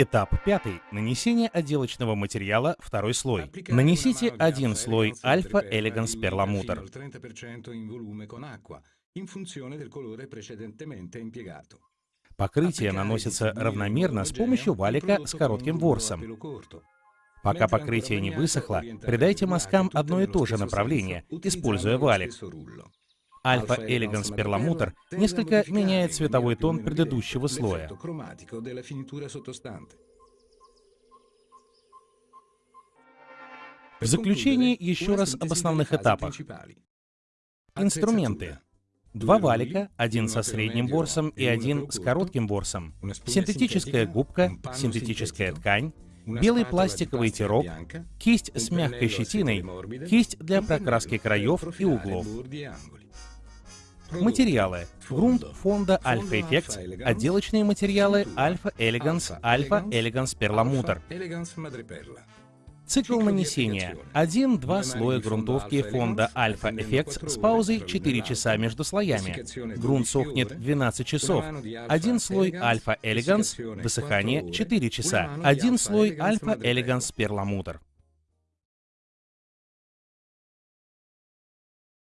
Этап пятый. Нанесение отделочного материала второй слой. Нанесите один слой Альфа Элеганс перламутр. Покрытие наносится равномерно с помощью валика с коротким ворсом. Пока покрытие не высохло, придайте мазкам одно и то же направление, используя валик. Альфа Элеганс перламутр несколько меняет цветовой тон предыдущего слоя. В заключение еще раз об основных этапах. Инструменты. Два валика, один со средним ворсом и один с коротким ворсом, синтетическая губка, синтетическая ткань, белый пластиковый тирок, кисть с мягкой щетиной, кисть для прокраски краев и углов. Материалы. Грунт фонда Alpha Effects, отделочные материалы Alpha Elegance, Alpha Elegance Perlamutr. Цикл нанесения. Один-два слоя грунтовки фонда Alpha Effects с паузой 4 часа между слоями. Грунт сохнет 12 часов. Один слой Alpha Elegance, высыхание 4 часа. Один слой Alpha Elegance Perlamutr.